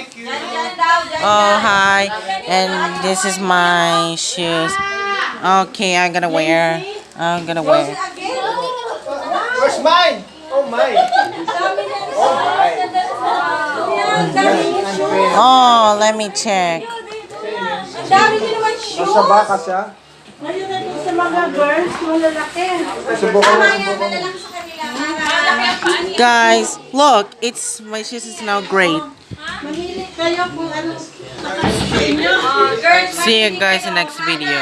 Thank you. Oh, hi. And this is my shoes. Okay, I'm gonna wear. I'm gonna wear. Where's mine? Oh, mine. Oh, mine. Oh, let me check. Dami din naman. Nasa baka siya. Ngayon na sa mga girls, malalaki. Subukan mo. Guys, look, it's my shoes is now great. Kayo kung ano. See you guys in next video.